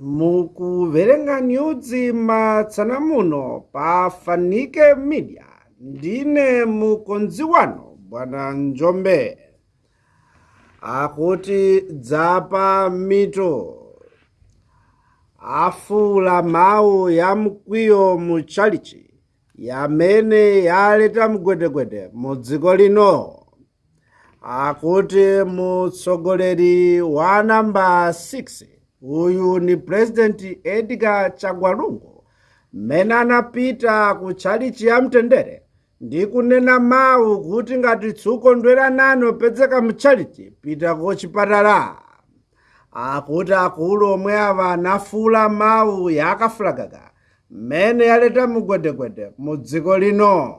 mukuverenga niudzi matsana muno pafanike midia ndine mukonzi wano bwana njombe akuti dzapa mito afula mhau yamukwiyo muchalichi yamene yaleta mugwedegwede mudziko lino akuti mutsogoleri wanambe 6 uyu ni purezidenti edgar chagwalungu menana peter ku chalichi ya mtendere ndikunena mawu kuti ngati tsuko ndweranani opedzeka muchalichi pita ko chipatala akuti akulu omwe ava anafula mawu yakafulagaga mmene yaleta mugwedegwede mu dziko lino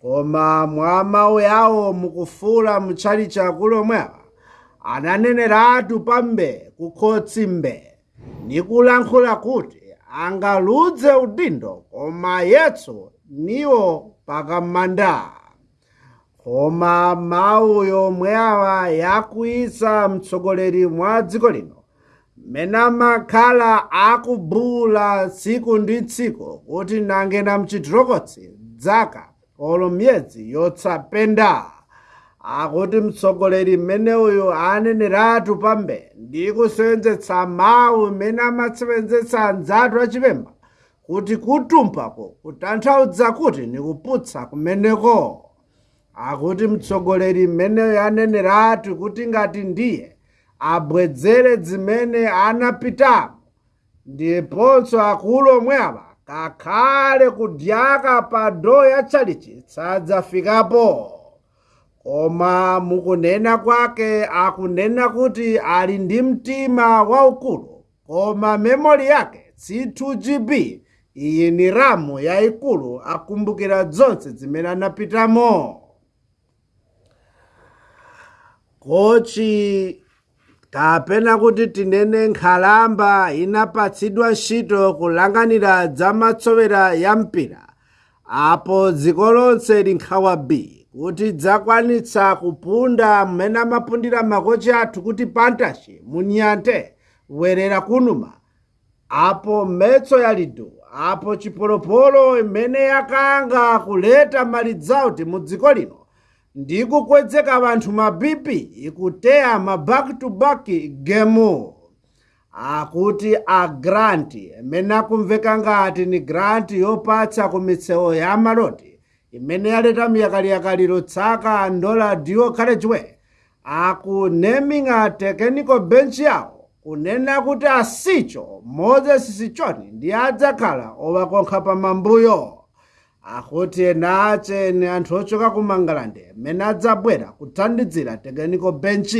koma mwa mawu yawo mukufula muchalichi akulu omwe ava ananeneratupa mbe kukhotsi mbe nikulankhula kuti angaludze udindo koma yetso niwo pakamanda koma mawu yomwe awa yakuisa mtsogoleri mwa dziko lino mena makhala akubula tsiku ndi tsiku kuti nangena mchitirokotsi dzaka olomyedzi yotsapenda penda akuti mutsogoleri mmene uyu aneneratu pambe ndikusenzetsa mawu mmene amatsevenzetsa nzatu achipemba kuti kutumphako kutanthaudza kuti ndikuputsa kumeneko akuti mutsogoleri mmene uyu aneneratu kuti ngati ndiye abwedzere dzimene anapitamo ndiponso akulu omwe ava kakhale kudyaka pa ndo yatchalichi sadzafikapo koma mukunena kwake akunena kuti ali ndi mtima waukulu koma memori yake 2 gb iyi ni ramu yayikulu akumbukira zonse dzimene anapitamo kochi kapena kuti tinene nkhalamba inapatsidwa ntchito kulanganira za matsowera ya mpira apo dziko lonse linkhawa b kuti dzakwanisa kupunda mhena mapundira makochi athu kuti pantashe munyante werera kunuma apo mhetso yalido apo chipolopolo mhene yakanga kuleta mali dzawo ti mudziko lino ndikukwedzeka vanthu mabipi ikuteya mabak to bak gemo akuti agranti mhena kumvekangati ni granti yopatsa kumitsewo yamaloti imene yalitami yakaliyakaliro tsaka ndola dual college way aku naming a technical bench yawo kunena kuti asicho moses sichoni ndi adzakhala owakonkha pamambuyo akuti ena ache ni anthu ochoka ku mangalande m'mene adzabwera kuthandidzira technical bench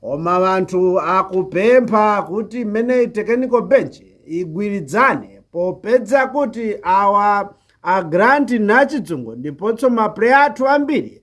koma anthu akupempha kuti m'mene technical bench igwiridzane popedza kuti awa agrant nhachidzungu ndipotso mapureya atu ambiri